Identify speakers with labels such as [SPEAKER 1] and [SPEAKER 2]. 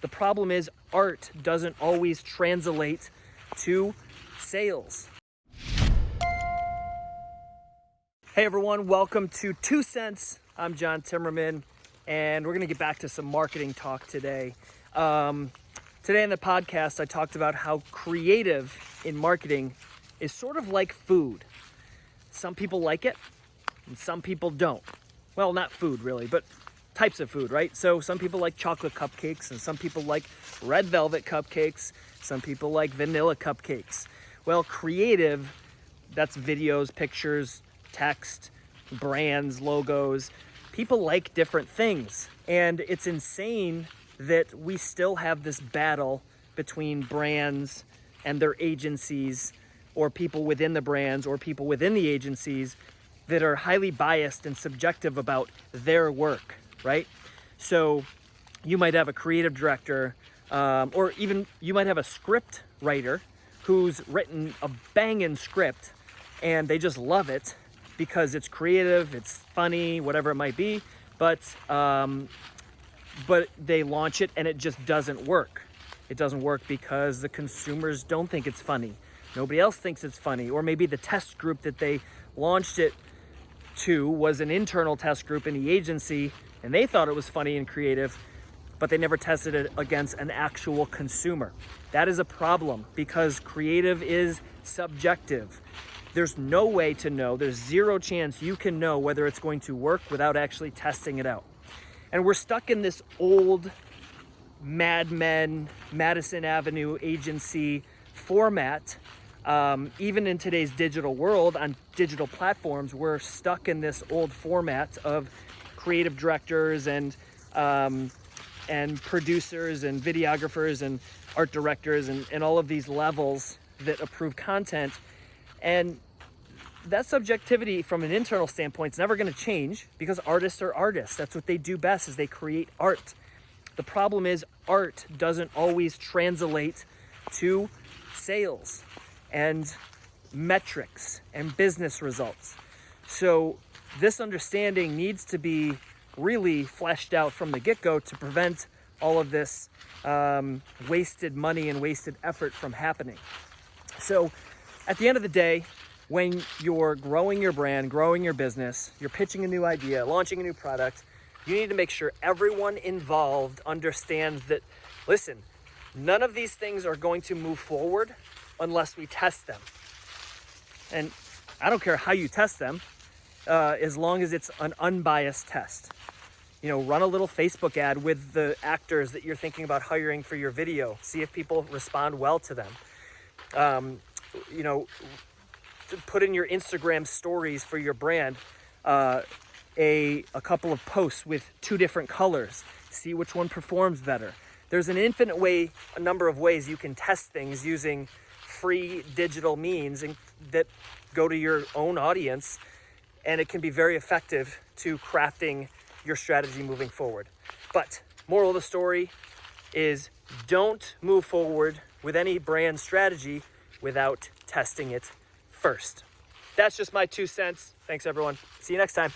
[SPEAKER 1] The problem is art doesn't always translate to sales. Hey everyone, welcome to Two Cents. I'm John Timmerman, and we're gonna get back to some marketing talk today. Um, today in the podcast, I talked about how creative in marketing is sort of like food. Some people like it, and some people don't. Well, not food really, but types of food, right? So some people like chocolate cupcakes, and some people like red velvet cupcakes, some people like vanilla cupcakes. Well, creative, that's videos, pictures, text, brands, logos. People like different things. And it's insane that we still have this battle between brands and their agencies, or people within the brands, or people within the agencies that are highly biased and subjective about their work, right? So you might have a creative director, um, or even you might have a script writer who's written a banging script and they just love it because it's creative, it's funny, whatever it might be, but um, but they launch it and it just doesn't work. It doesn't work because the consumers don't think it's funny. Nobody else thinks it's funny, or maybe the test group that they launched it to was an internal test group in the agency and they thought it was funny and creative, but they never tested it against an actual consumer. That is a problem because creative is subjective. There's no way to know, there's zero chance you can know whether it's going to work without actually testing it out. And we're stuck in this old Mad Men, Madison Avenue agency format. Um, even in today's digital world, on digital platforms, we're stuck in this old format of creative directors and um, and producers and videographers and art directors and, and all of these levels that approve content. And that subjectivity from an internal standpoint is never going to change because artists are artists. That's what they do best is they create art. The problem is art doesn't always translate to sales and metrics and business results. So this understanding needs to be really fleshed out from the get-go to prevent all of this um, wasted money and wasted effort from happening. So at the end of the day, when you're growing your brand, growing your business, you're pitching a new idea, launching a new product, you need to make sure everyone involved understands that, listen, none of these things are going to move forward unless we test them. And I don't care how you test them, uh, as long as it's an unbiased test. You know, run a little Facebook ad with the actors that you're thinking about hiring for your video. See if people respond well to them. Um, you know, put in your Instagram stories for your brand uh, a, a couple of posts with two different colors. See which one performs better. There's an infinite way, a number of ways you can test things using free digital means and that go to your own audience and it can be very effective to crafting your strategy moving forward. But moral of the story is don't move forward with any brand strategy without testing it first. That's just my two cents. Thanks everyone. See you next time.